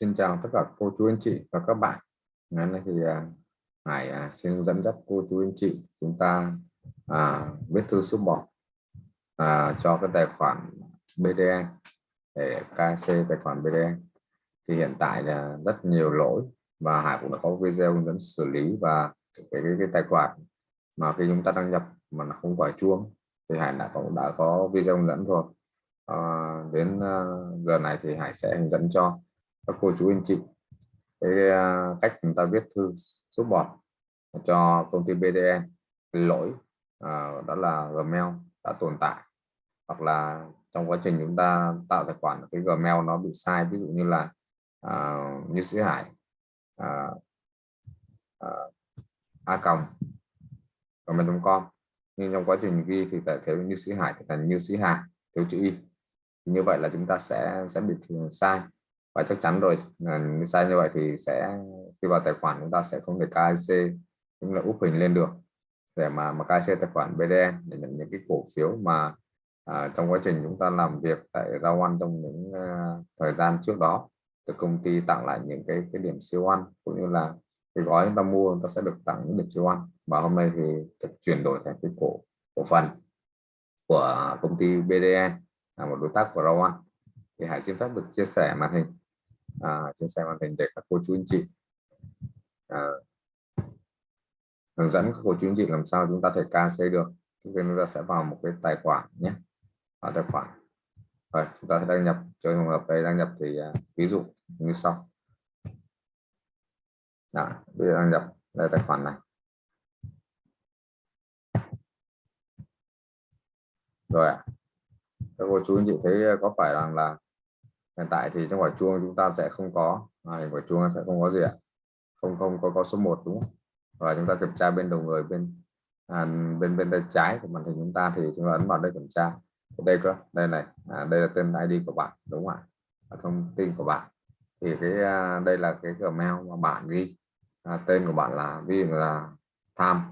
Xin chào tất cả cô chú anh chị và các bạn. Ngày nay thì à, Hải à, xin dẫn dắt cô chú anh chị chúng ta à, viết thư support à, cho cái tài khoản BDE để KC tài khoản BDE. Thì hiện tại là rất nhiều lỗi và Hải cũng đã có video hướng dẫn xử lý và cái, cái, cái tài khoản mà khi chúng ta đăng nhập mà nó không phải chuông thì Hải đã cũng đã có video hướng dẫn rồi. À, đến à, giờ này thì Hải sẽ hướng dẫn cho các cô chú anh chị cái à, cách chúng ta viết thư số bọt cho công ty bdn lỗi à, đó là Gmail đã tồn tại. Hoặc là trong quá trình chúng ta tạo tài khoản cái Gmail nó bị sai ví dụ như là à, như sĩ Hải à, à, a còng gmail.com nhưng trong quá trình ghi thì phải thiếu như sĩ Hải thì thành như sĩ Hải thiếu chữ y. Như vậy là chúng ta sẽ sẽ bị sai và chắc chắn rồi sai như vậy thì sẽ khi vào tài khoản chúng ta sẽ không thể KIC cũng là úp hình lên được. Để mà mà KIC tài khoản bdn để nhận những cái cổ phiếu mà à, trong quá trình chúng ta làm việc tại Rao Ăn trong những uh, thời gian trước đó từ công ty tặng lại những cái cái điểm siêu ăn cũng như là cái gói chúng ta mua chúng ta sẽ được tặng những điểm siêu ăn và hôm nay thì được chuyển đổi thành cái cổ cổ phần của công ty bdn e, là một đối tác của Rao Ăn thì Hải xin phép được chia sẻ màn hình à, chia sẻ màn hình để các cô chú anh chị. À, hướng dẫn các cô chú anh chị làm sao chúng ta thể KC được. Thì chúng ta sẽ vào một cái tài khoản nhé. Vào tài khoản. Rồi chúng ta sẽ đăng nhập. Cho trường hợp đây đăng nhập thì à, ví dụ như sau. Đó, bây giờ đăng nhập đây tài khoản này. Rồi ạ. Các cô chú anh chị thấy có phải rằng là hiện tại thì trong quả chuông chúng ta sẽ không có. À, quả chuông sẽ không có gì ạ? Không không có có số 1 đúng không? Và chúng ta kiểm tra bên đầu người bên à, bên bên tay trái của màn hình chúng ta thì chúng ta ấn vào đây kiểm tra. Đây cơ đây này à, đây là tên ID của bạn đúng không ạ? Thông tin của bạn. Thì cái à, đây là cái Gmail mà bạn ghi. À, tên của bạn là ví dụ là tham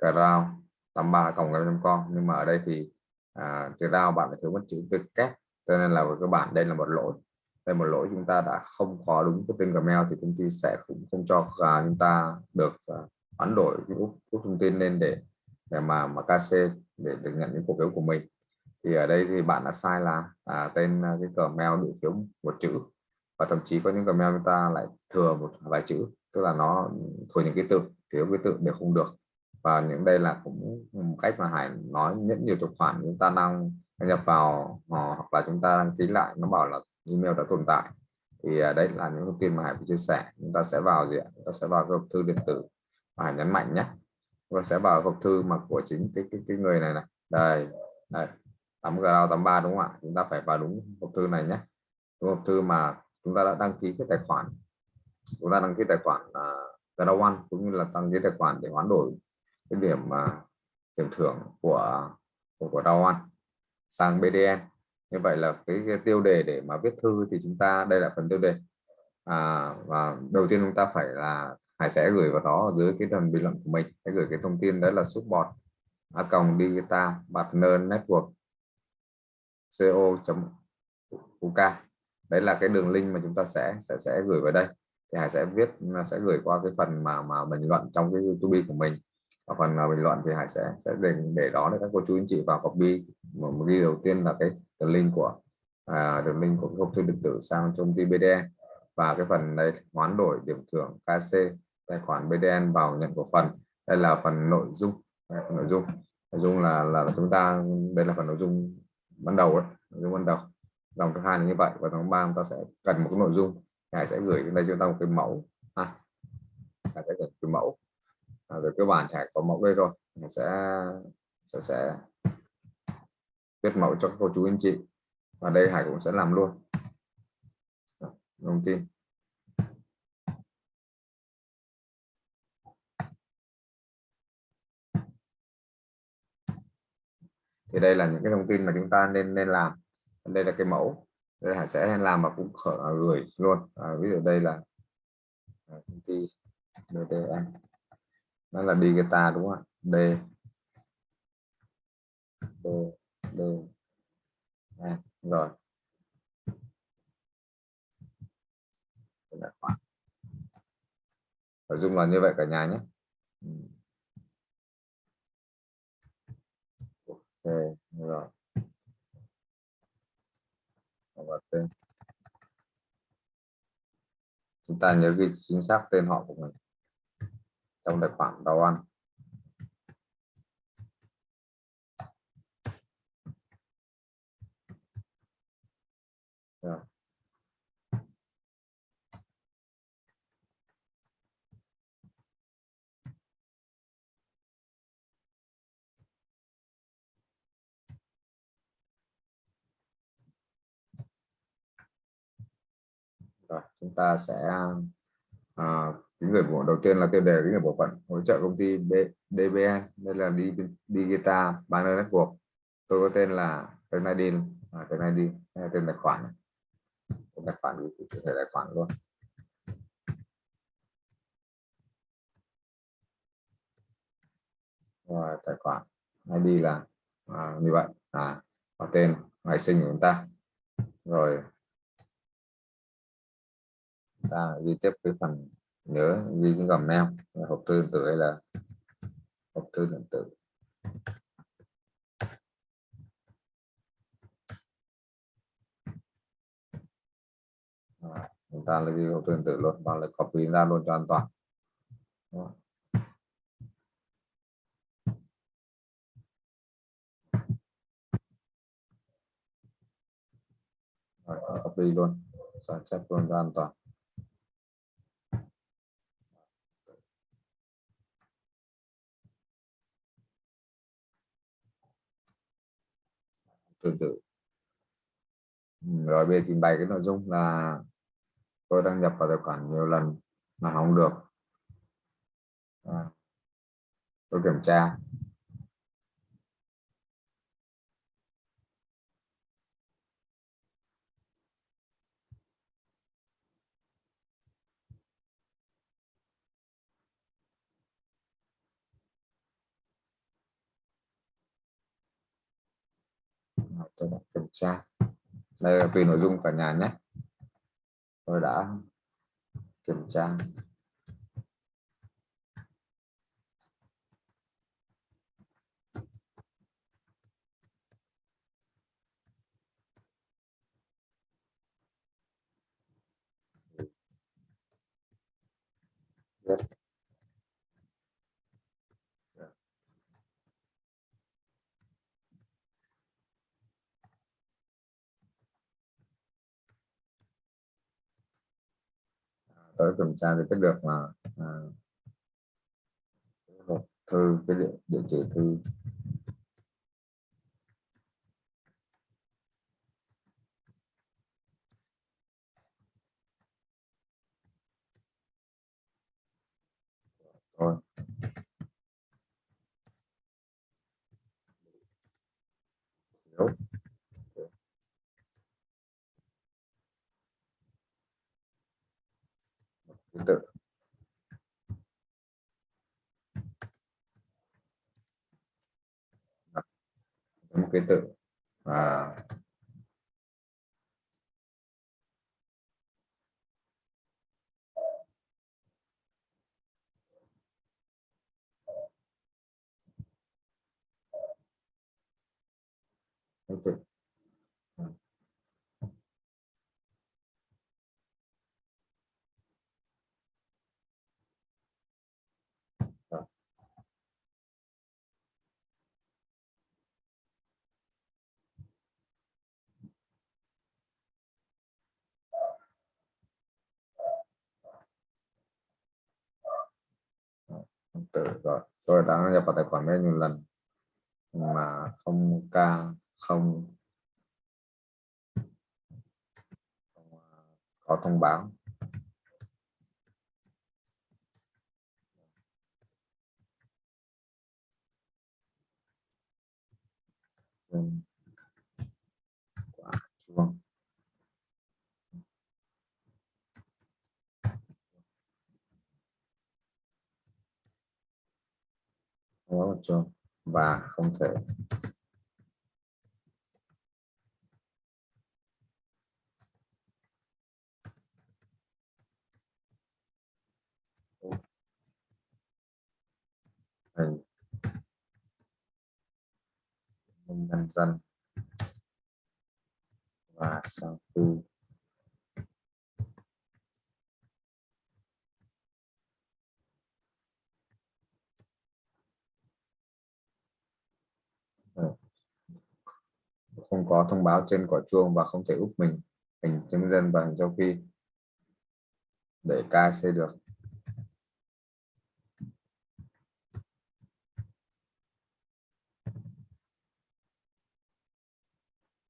crown 83 cộng com. Nhưng mà ở đây thì à, chữ rao bạn phải thiếu mất chữ viết kép cho nên là các bạn đây là một lỗi. Đây một lỗi chúng ta đã không có đúng cái tên Gmail thì công ty sẽ cũng không cho uh, chúng ta được uh, hoán đổi cái thông tin lên để để mà mà KC để được nhận những cổ phiếu của mình. Thì ở đây thì bạn đã sai là à, tên à, cái Gmail bị thiếu một chữ và thậm chí có những Gmail chúng ta lại thừa một vài chữ tức là nó thừa những cái tự thiếu cái tự đều không được. Và những đây là cũng một cách mà Hải nói những nhiều tài khoản chúng ta đang nhập vào ờ, hoặc là chúng ta đăng ký lại nó bảo là email đã tồn tại. Thì à, đấy là những thông tin mà Hải chia sẻ. Chúng ta sẽ vào gì ạ? Chúng ta sẽ vào hộp thư điện tử và Hải nhấn mạnh nhé. Và sẽ vào hộp thư mà của chính cái cái, cái người này này. Đây đây 8 g 83 đúng không ạ? Chúng ta phải vào đúng hộp thư này nhé. Đúng hộp thư mà chúng ta đã đăng ký cái tài khoản. Chúng ta đăng ký tài khoản uh, One cũng như là đăng ký tài khoản để hoán đổi cái điểm mà uh, điểm thưởng của của, của One sang BDN như vậy là cái, cái tiêu đề để mà viết thư thì chúng ta đây là phần tiêu đề. À, và đầu tiên chúng ta phải là Hải sẽ gửi vào đó ở dưới cái phần bình luận của mình. Sẽ gửi cái thông tin đấy là support a còng digital partner network co.uk đấy là cái đường link mà chúng ta sẽ sẽ sẽ gửi vào đây. Thì Hải sẽ viết sẽ gửi qua cái phần mà mà bình luận trong cái YouTube của mình ở phần uh, bình luận thì Hải sẽ sẽ để để đó để các cô chú anh chị vào copy. Một, một ghi đầu tiên là cái đường link của à, đường link của hộp thư điện tử sang trong ty BDN và cái phần đây hoán đổi điểm thưởng KC tài khoản BDN vào nhận cổ phần. Đây là phần nội dung. Nội dung. Nội dung là là chúng ta đây là phần nội dung ban đầu ấy, nội dung ban đầu. Dòng thứ hai là như vậy. Và dòng ba chúng ta sẽ cần một cái nội dung. Hải sẽ gửi đến đây chúng ta một cái mẫu. Ha. Hải sẽ gửi cái mẫu à, về cơ bản Hải có mẫu đây rồi mình sẽ sẽ sẽ viết mẫu cho các cô chú anh chị. Và đây Hải cũng sẽ làm luôn. Thông tin thì đây là những cái thông tin mà chúng ta nên nên làm. Đây là cái mẫu. Đây Hải sẽ làm và cũng khởi gửi luôn. À, ví dụ đây là à, công ty DTM nó là Digita đúng không ạ? D. D D. À, rồi. Nội dung là như vậy cả nhà nhé. Ừ. Ok rồi. Và tên. Chúng ta nhớ ghi chính xác tên họ của mình trong tài khoản tàu ăn rồi. chúng ta sẽ à, những người bộ đầu tiên là tiêu đề những người bộ phận hỗ trợ công ty B, DBN đây là đi Digita Banner Network. Tôi có tên là tên ID à, tên ID tên tài khoản. Tên tài khoản thì thể tài khoản luôn rồi tài khoản ID là à, như vậy. À và tên ngày sinh của chúng ta. Rồi ta ghi tiếp cái phần nhớ ghi cái gầm neo. Hộp thư điện tử hay là hộp thư điện tử? À, chúng ta lấy hộp thư điện tử luôn và lại copy ra luôn cho an toàn. Đó. Copy luôn. Sao chép luôn cho an toàn? Tương tự rồi bây giờ trình bày cái nội dung là tôi đăng nhập vào tài khoản nhiều lần mà không được. À, tôi kiểm tra. Tôi đã kiểm tra. Đây là tùy nội dung cả nhà nhé. Tôi đã kiểm tra. Yes. Tới kiểm tra thì biết được là à, hộp thư cái địa, địa chỉ thư rồi Thiếu. Thứ tự một cái tự và cái tự rồi tôi đã nhập vào tài khoản đây nhiều lần mà không ca, không à, có thông báo. Quả không có một trường và không thể. Thành nhân dân. Và sau khi không có thông báo trên quả chuông và không thể úp mình hình chứng dân và hình châu phi để KC được.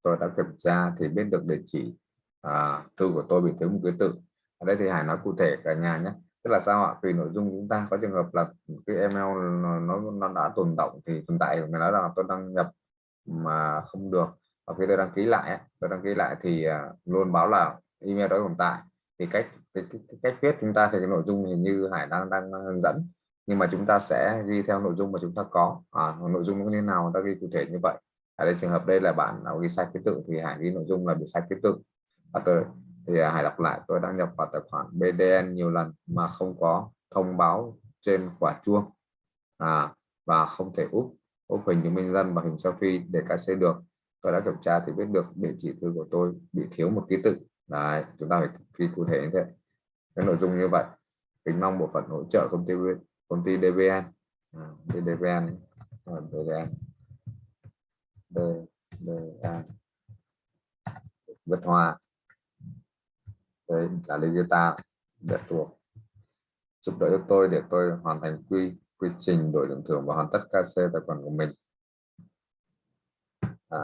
Tôi đã kiểm tra thì biết được địa chỉ à, thư của tôi bị thiếu một ký tự. Ở đây thì Hải nói cụ thể cả nhà nhé. Tức là sao ạ? Vì nội dung chúng ta có trường hợp là cái email nó nó đã tồn động thì tồn tại người nói là tôi đăng nhập mà không được và khi tôi đăng ký lại tôi đăng ký lại thì à, luôn báo là email đó tồn tại. Thì cách cái, cái, cái cách viết chúng ta thì cái nội dung hình như Hải đang đang hướng dẫn nhưng mà chúng ta sẽ ghi theo nội dung mà chúng ta có. À, nội dung như thế nào ta ghi cụ thể như vậy. Ở đây trường hợp đây là bạn nào ghi sai ký tự thì Hải ghi nội dung là bị sai ký tự. Và tôi thì à, Hải đọc lại tôi đăng nhập vào tài khoản BDN nhiều lần mà không có thông báo trên quả chuông. À, và không thể úp úp hình chứng minh dân và hình selfie để cài xe được tôi đã kiểm tra thì biết được địa chỉ thư của tôi bị thiếu một ký tự. Đấy chúng ta phải ghi cụ thể như thế. Cái nội dung như vậy. Kính mong bộ phận hỗ trợ công ty công ty DVN à, DVN DVN DVN D, Vất Hoa đấy là Legita để thuộc giúp đỡ cho tôi để tôi hoàn thành quy quy trình đổi lượng thưởng và hoàn tất KC tài khoản của mình. À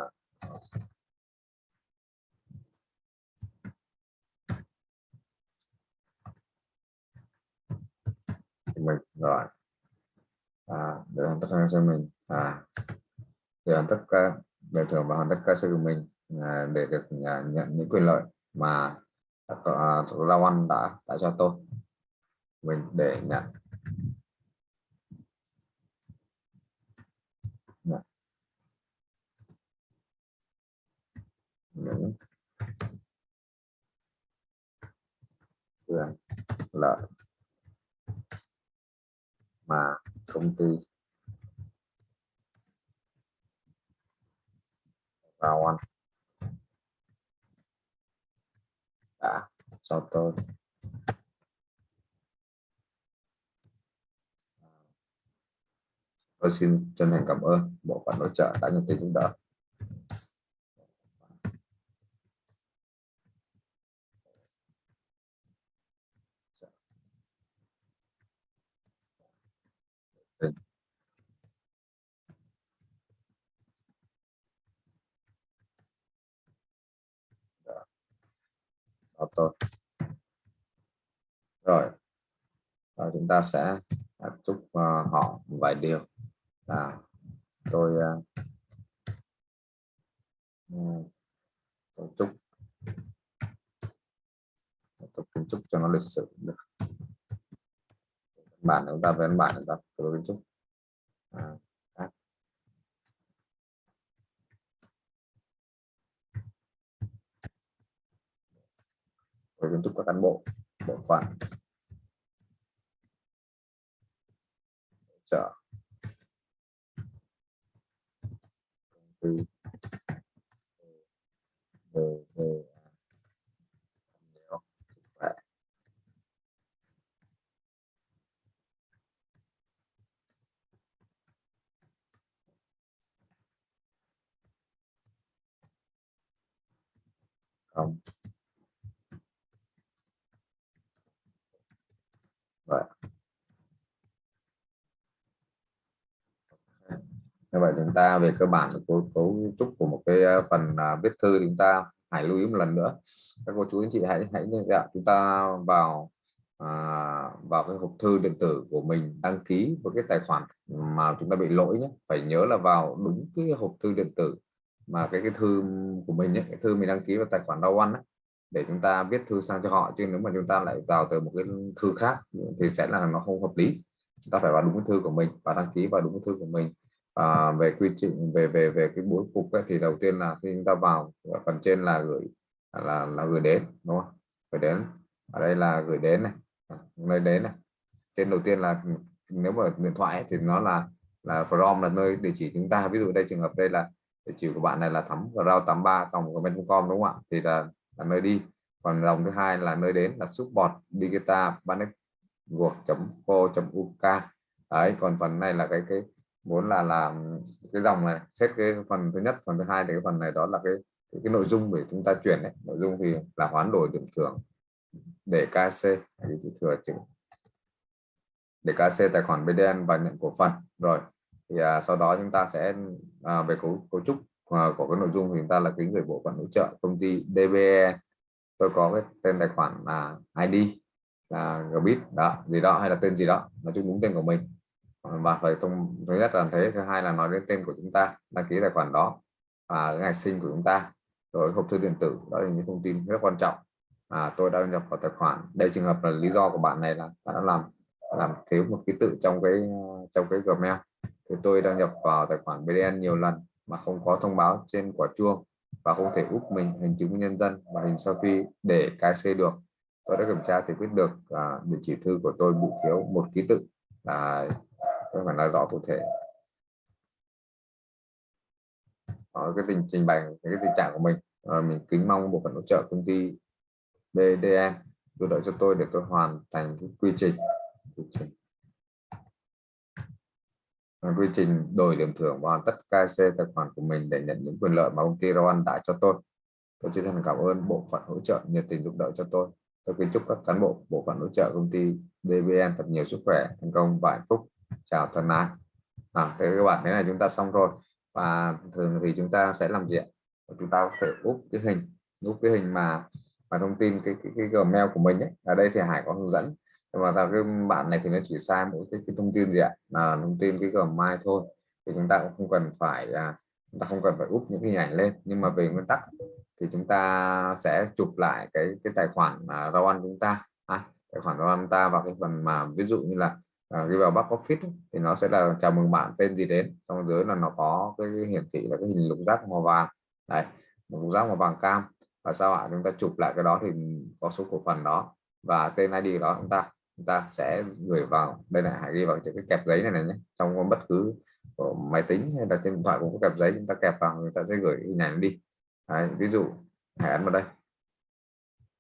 mình rồi. À, để hoàn tất cho mình. À để hoàn tất cả để thưởng và hoàn tất ca sự của mình à, để được à, nhận những quyền lợi mà à, à Lao Anh đã đã cho tôi. Mình để nhận những quyền lợi. Mà công ty. Vào ăn đã, cho tôi. Tôi xin chân thành cảm ơn bộ phận hỗ trợ đã nhận tiền giúp đỡ Thank you tôi. Rồi. Và chúng ta sẽ chúc uh, họ một vài điều. Là tôi uh, tôi chúc. Tôi kiến trúc cho nó lịch sử được. Bản chúng ta về bản chúng ta tôi kiến trúc à, với kiến trúc các cán bộ bộ phận trợ từ về về không vậy như vậy chúng ta về cơ bản cấu cấu trúc của một cái ờ, phần à, viết thư chúng ta hãy lưu ý một lần nữa. Các cô chú anh chị hãy hãy dạ, chúng ta vào à, vào cái hộp thư điện tử của mình đăng ký với cái tài khoản mà chúng ta bị lỗi nhé. Phải nhớ là vào đúng cái hộp thư điện tử mà cái cái thư của mình nhé cái thư mình đăng ký vào tài khoản đau ăn để chúng ta viết thư sang cho họ. Chứ nếu mà chúng ta lại vào từ một cái thư khác thì sẽ là nó không hợp lý. Chúng ta phải vào đúng cái thư của mình và đăng ký vào đúng cái thư của mình à, về quy trình về về về cái bố cục ấy, thì đầu tiên là khi chúng ta vào phần trên là gửi là là gửi đến đúng không? Gửi đến. Ở đây là gửi đến này. À, nơi đến này. Trên đầu tiên là nếu mà điện thoại ấy, thì nó là là from là nơi địa chỉ chúng ta. Ví dụ đây trường hợp đây là địa chỉ của bạn này là thắm rau 83 cộng comment.com đúng không ạ? Thì là, là nơi đi. Còn dòng thứ hai là nơi đến là support digita banet uk đấy còn phần này là cái cái muốn là làm cái dòng này xét cái phần thứ nhất phần thứ hai thì cái phần này đó là cái cái, cái nội dung để chúng ta chuyển đấy. Nội dung thì là hoán đổi điểm thưởng để KC cái thừa chữ để KC tài khoản BDN và nhận cổ phần. Rồi thì à, sau đó chúng ta sẽ à, về cấu, cấu trúc à, của cái nội dung thì chúng ta là cái người bộ phận hỗ trợ công ty DBE tôi có cái tên tài khoản là ID là Gbit đó gì đó hay là tên gì đó nói chung đúng tên của mình và phải thông thứ nhất là thế thứ hai là nói đến tên của chúng ta đăng ký tài khoản đó và ngày sinh của chúng ta rồi hộp thư điện tử đó là những thông tin rất quan trọng. À, tôi đã nhập vào tài khoản. Đây trường hợp là lý do của bạn này là đã làm làm thiếu một ký tự trong cái trong cái Gmail. Thì tôi đăng nhập vào tài khoản BDN nhiều lần mà không có thông báo trên quả chuông và không thể úp mình hình chứng minh nhân dân và hình selfie để KC được. Tôi đã kiểm tra thì biết được à, địa chỉ thư của tôi bị thiếu một ký tự. Là tôi phải nói rõ cụ thể ở cái tình trình bày cái tình trạng của mình à, mình kính mong bộ phận hỗ trợ công ty BDN giúp đỡ cho tôi để tôi hoàn thành cái quy trình quy trình ờ, quy trình đổi điểm thưởng và tất KC tài khoản của mình để nhận những quyền lợi mà công ty Rowan đã cho tôi. Tôi chân thành cảm ơn bộ phận hỗ trợ nhiệt tình giúp đỡ cho tôi. Tôi kính chúc các cán bộ bộ phận hỗ trợ công ty DBN thật nhiều sức khỏe, thành công và hạnh phúc. Chào thân ái. À, thế các bạn thế này chúng ta xong rồi và thường thì chúng ta sẽ làm gì ạ? Chúng ta có thể úp cái hình, úp cái hình mà mà thông tin cái cái, cái Gmail của mình ấy. Ở đây thì Hải có hướng dẫn mà vào cái bạn này thì nó chỉ sai mỗi cái, cái thông tin gì ạ là thông tin cái Gmail thôi thì chúng ta cũng không cần phải à, chúng ta không cần phải úp những cái hình ảnh lên nhưng mà về nguyên tắc thì chúng ta sẽ chụp lại cái cái tài khoản mà rau ăn chúng ta à, tài khoản rau ăn ta vào cái phần mà ví dụ như là Ờ, à, ghi vào back office thì nó sẽ là chào mừng bạn tên gì đến xong dưới là nó có cái, hiển thị là cái hình lục giác màu vàng. Này, lục giác màu vàng cam. Và sau ạ chúng ta chụp lại cái đó thì có số cổ phần đó và tên ID đó chúng ta. Chúng ta sẽ gửi vào đây là hãy ghi vào cái kẹp giấy này này nhé. Trong bất cứ máy tính hay là trên điện thoại cũng có kẹp giấy chúng ta kẹp vào người ta sẽ gửi hình ảnh đi. Đấy, ví dụ hãy ấn vào đây.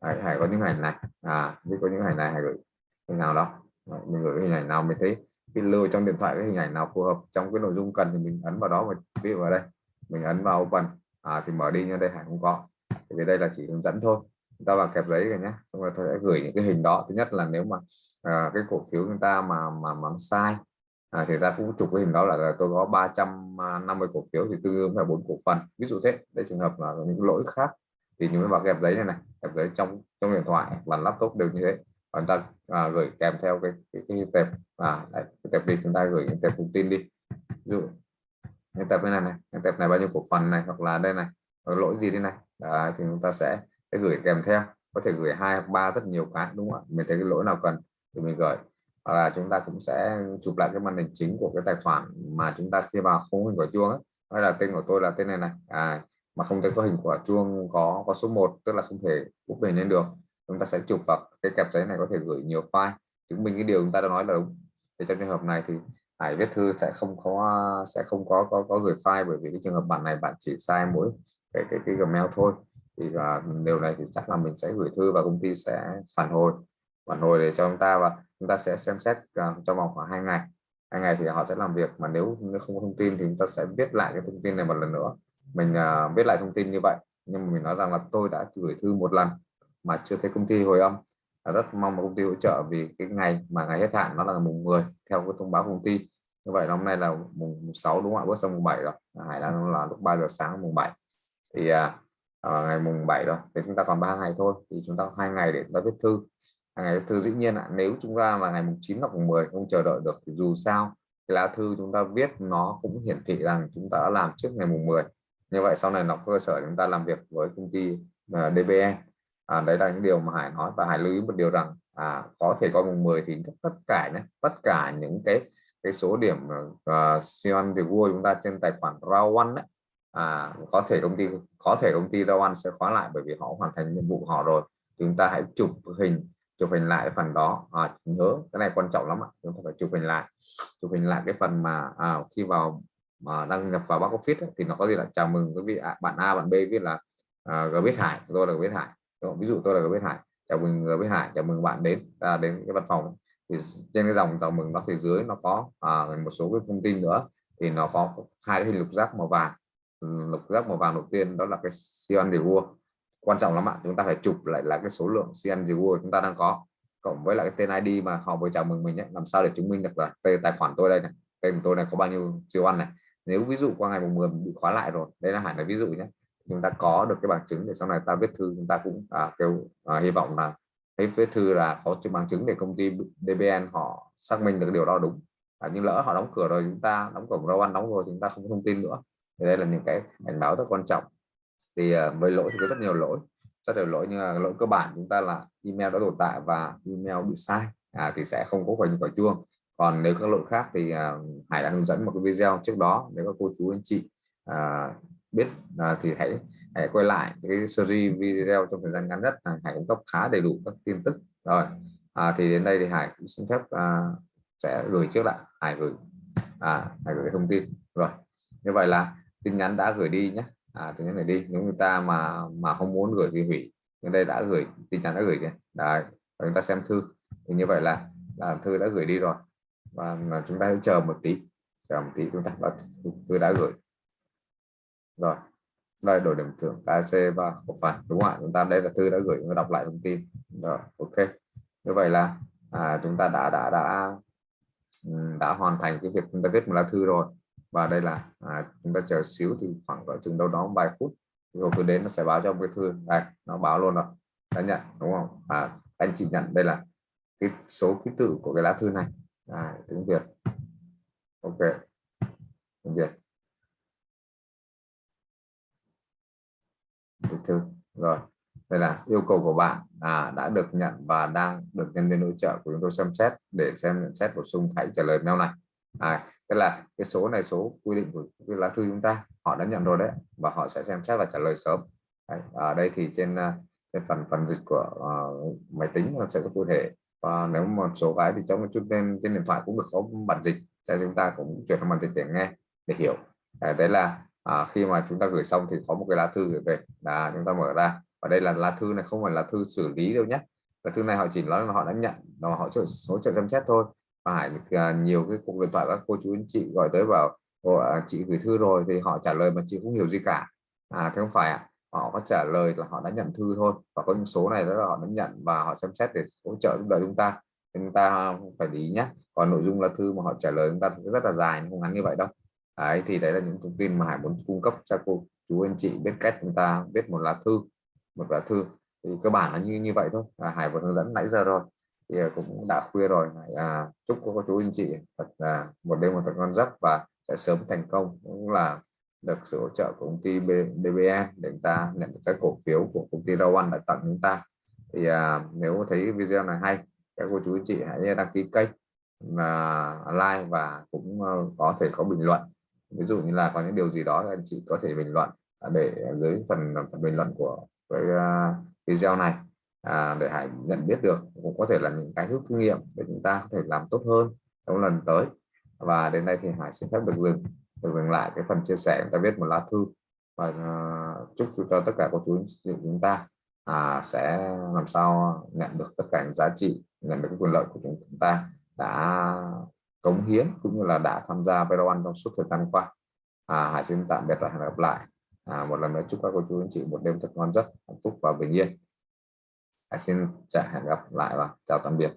Đấy, hãy có những hình này. À biết có những hình này hãy gửi hình nào đó. Đấy, mình gửi hình ảnh nào mình thấy cái lưu trong điện thoại cái hình ảnh nào phù hợp trong cái nội dung cần thì mình ấn vào đó và ví dụ vào đây mình ấn vào open à, thì mở đi như đây hải không có. Thì đây là chỉ hướng dẫn thôi. Chúng ta vào kẹp giấy rồi nhé xong rồi tôi sẽ gửi những cái hình đó. Thứ nhất là nếu mà à, cái cổ phiếu chúng ta mà mà mà sai à, thì ta cũng chụp cái hình đó là, là tôi có 350 cổ phiếu thì tương đương là bốn cổ phần. Ví dụ thế. Đây trường hợp là những lỗi khác. Thì chúng ta vào kẹp giấy này này. Kẹp giấy trong trong điện thoại và laptop đều như thế chúng ta à, gửi kèm theo cái cái, cái tệp à đấy, cái tệp đi chúng ta gửi cái tệp thông tin đi. Ví dụ cái tệp này này cái tệp này bao nhiêu cổ phần này hoặc là đây này có lỗi gì thế này đấy, thì chúng ta sẽ sẽ gửi kèm theo. Có thể gửi hai hoặc ba rất nhiều cái đúng không ạ? Mình thấy cái lỗi nào cần thì mình gửi. Và chúng ta cũng sẽ chụp lại cái màn hình chính của cái tài khoản mà chúng ta khi vào không hình quả chuông ấy hay là tên của tôi là tên này này à, mà không thấy có hình quả chuông có có số 1 tức là không thể bút hình lên được chúng ta sẽ chụp vào cái kẹp giấy này có thể gửi nhiều file. Chứng minh cái điều chúng ta đã nói là đúng. Thì trong trường hợp này thì Hải viết thư sẽ không có sẽ không có có có gửi file bởi vì cái trường hợp bạn này bạn chỉ sai mỗi cái cái cái Gmail thôi. Thì và điều này thì chắc là mình sẽ gửi thư và công ty sẽ phản hồi. Phản hồi để cho chúng ta và chúng ta sẽ xem xét uh, trong vòng khoảng hai ngày. Hai ngày thì họ sẽ làm việc mà nếu, nếu không có thông tin thì chúng ta sẽ viết lại cái thông tin này một lần nữa. Mình uh, viết lại thông tin như vậy. Nhưng mà mình nói rằng là tôi đã gửi thư một lần mà chưa thấy công ty hồi âm. Rất mong mà công ty hỗ trợ vì cái ngày mà ngày hết hạn nó là mùng 10 theo cái thông báo công ty. Như vậy hôm nay là mùng 6 đúng không ạ? Bước sang mùng 7 rồi. Hải đang là lúc 3 giờ sáng mùng 7 thì à, à, ngày mùng 7 rồi. Thì chúng ta còn ba ngày thôi. Thì chúng ta hai ngày để chúng ta viết thư. Ngày viết thư dĩ nhiên ạ. Nếu chúng ta là ngày mùng 9 hoặc mùng 10 không chờ đợi được thì dù sao cái lá thư chúng ta viết nó cũng hiển thị rằng chúng ta đã làm trước ngày mùng 10 như vậy sau này nó cơ sở chúng ta làm việc với công ty à, uh, DBE à, đấy là những điều mà Hải nói và Hải lưu ý một điều rằng à, có thể có mùng 10 thì tất cả nhé tất cả những cái cái số điểm uh, Sion vua chúng ta trên tài khoản rawan đấy, à, có thể công ty có thể công ty rawan sẽ khóa lại bởi vì họ hoàn thành nhiệm vụ họ rồi. Chúng ta hãy chụp hình chụp hình lại phần đó. À, nhớ cái này quan trọng lắm ạ chúng ta phải chụp hình lại chụp hình lại cái phần mà à, khi vào mà đăng nhập vào back office ấy, thì nó có gì là chào mừng quý vị à, bạn A bạn B viết là à, G biết Hải tôi là G biết Hải. Ờ, ví dụ tôi là G Hải chào mừng G Hải chào mừng bạn đến à, đến cái văn phòng. Thì trên cái dòng chào mừng nó phía dưới nó có à, một số cái thông tin nữa. Thì nó có hai cái hình lục giác màu vàng. Ừ, lục giác màu vàng đầu tiên đó là cái Cyan Reward quan trọng lắm ạ chúng ta phải chụp lại là cái số lượng Cyan Reward chúng ta đang có. Cộng với lại cái tên ID mà họ vừa chào mừng mình ấy, làm sao để chứng minh được là tên tài khoản tôi đây này tên tôi này có bao nhiêu siêu ăn này. Nếu ví dụ qua ngày mùng 10 bị khóa lại rồi đây là hải là ví dụ nhé chúng ta có được cái bằng chứng để sau này ta viết thư chúng ta cũng à, kêu à, hy vọng là thấy viết thư là có bằng chứng để công ty DBN họ xác minh được điều đó đúng. À, nhưng lỡ họ đóng cửa rồi chúng ta đóng cổng rau ăn đóng rồi chúng ta không có thông tin nữa. Thì đây là những cái cảnh báo rất quan trọng. Thì à, với lỗi thì có rất nhiều lỗi. Rất nhiều lỗi như là lỗi cơ bản chúng ta là email đã tồn tại và email bị sai à, thì sẽ không có quả quả chuông. Còn nếu các lỗi khác thì à, Hải đã hướng dẫn một cái video trước đó nếu các cô chú anh chị à, biết à, thì hãy hãy quay lại cái series video trong thời gian ngắn nhất là Hải cung cấp khá đầy đủ các tin tức. Rồi à, thì đến đây thì Hải cũng xin phép à, sẽ gửi trước lại. Hải gửi à, Hải gửi thông tin. Rồi như vậy là tin nhắn đã gửi đi nhé. À, tin nhắn này đi. Nếu người ta mà mà không muốn gửi thì hủy. Nhưng đây đã gửi tin nhắn đã gửi kìa. Đấy và chúng ta xem thư. Thì như vậy là, là thư đã gửi đi rồi. Và à, chúng ta hãy chờ một tí. Chờ một tí chúng ta đã, thư đã gửi rồi đây đổi điểm thưởng KC và cổ phần đúng không ạ? Chúng ta đây là thư đã gửi và đọc lại thông tin. Rồi ok. Như vậy là à, chúng ta đã đã đã ừ, đã hoàn thành cái việc chúng ta viết một lá thư rồi. Và đây là à, chúng ta chờ xíu thì khoảng cỡ chừng đâu đó vài phút rồi cứ đến nó sẽ báo cho cái thư. Này nó báo luôn rồi. Đã nhận đúng không? À, anh chị nhận đây là cái số ký tự của cái lá thư này. À, tiếng Việt. Ok tiếng Việt. Thư rồi đây là yêu cầu của bạn. À, đã được nhận và đang được nhân viên hỗ trợ của chúng tôi xem xét để xem nhận xét bổ sung. Hãy trả lời mail này. À, tức là cái số này số quy định của cái lá thư chúng ta họ đã nhận rồi đấy và họ sẽ xem xét và trả lời sớm. Đấy, ở đây thì trên à, trên phần phần dịch của uh, máy tính nó sẽ có cụ thể. Và nếu một số cái thì trong một chút trên trên điện thoại cũng được có bản dịch cho chúng ta cũng chuyển sang bản dịch để nghe để hiểu. À, đấy là à, khi mà chúng ta gửi xong thì có một cái lá thư gửi về. Là chúng ta mở ra. Và đây là lá thư này không phải là thư xử lý đâu nhé lá thư này họ chỉ nói là họ đã nhận và họ hỗ số trợ xem xét thôi. Và hải à, nhiều cái cuộc điện thoại các cô chú anh chị gọi tới bảo à, chị gửi thư rồi. Thì họ trả lời mà chị không hiểu gì cả. À thế không phải ạ. Họ có trả lời là họ đã nhận thư thôi. Và có những số này đó là họ đã nhận và họ xem xét để hỗ trợ giúp đỡ chúng ta. Chúng ta phải lý nhé còn nội dung là thư mà họ trả lời chúng ta rất là dài không ngắn như vậy đâu đấy thì đấy là những thông tin mà hải muốn cung cấp cho cô chú anh chị biết cách chúng ta viết một lá thư một lá thư. Thì cơ bản là như như vậy thôi. À, hải vừa hướng dẫn nãy giờ rồi. Thì à, cũng đã khuya rồi. À, chúc cô chú anh chị thật là một đêm một thật ngon giấc và sẽ sớm thành công. Cũng là được sự hỗ trợ của công ty DBN để chúng ta nhận được các cổ phiếu của công ty Rau đã tặng chúng ta. Thì à, nếu thấy video này hay các cô chú anh chị hãy đăng ký kênh và like và cũng à, có thể có bình luận ví dụ như là có những điều gì đó anh chị có thể bình luận à, để dưới phần, phần bình luận của cái à, video này à, để Hải nhận biết được. Cũng có thể là những cái rút kinh nghiệm để chúng ta có thể làm tốt hơn trong lần tới. Và đến đây thì Hải xin phép được dừng được dừng lại cái phần chia sẻ chúng ta viết một lá thư. Và uh, chúc cho tất cả các chú chúng ta à, sẽ làm sao nhận được tất cả những giá trị nhận được cái quyền lợi của chúng ta đã cống hiến cũng như là đã tham gia video trong suốt thời gian qua. À, Hải xin tạm biệt và hẹn gặp lại. À, một lần nữa chúc các cô chú anh chị một đêm thật ngon giấc hạnh phúc và bình yên. Hải xin chào hẹn gặp lại và chào tạm biệt.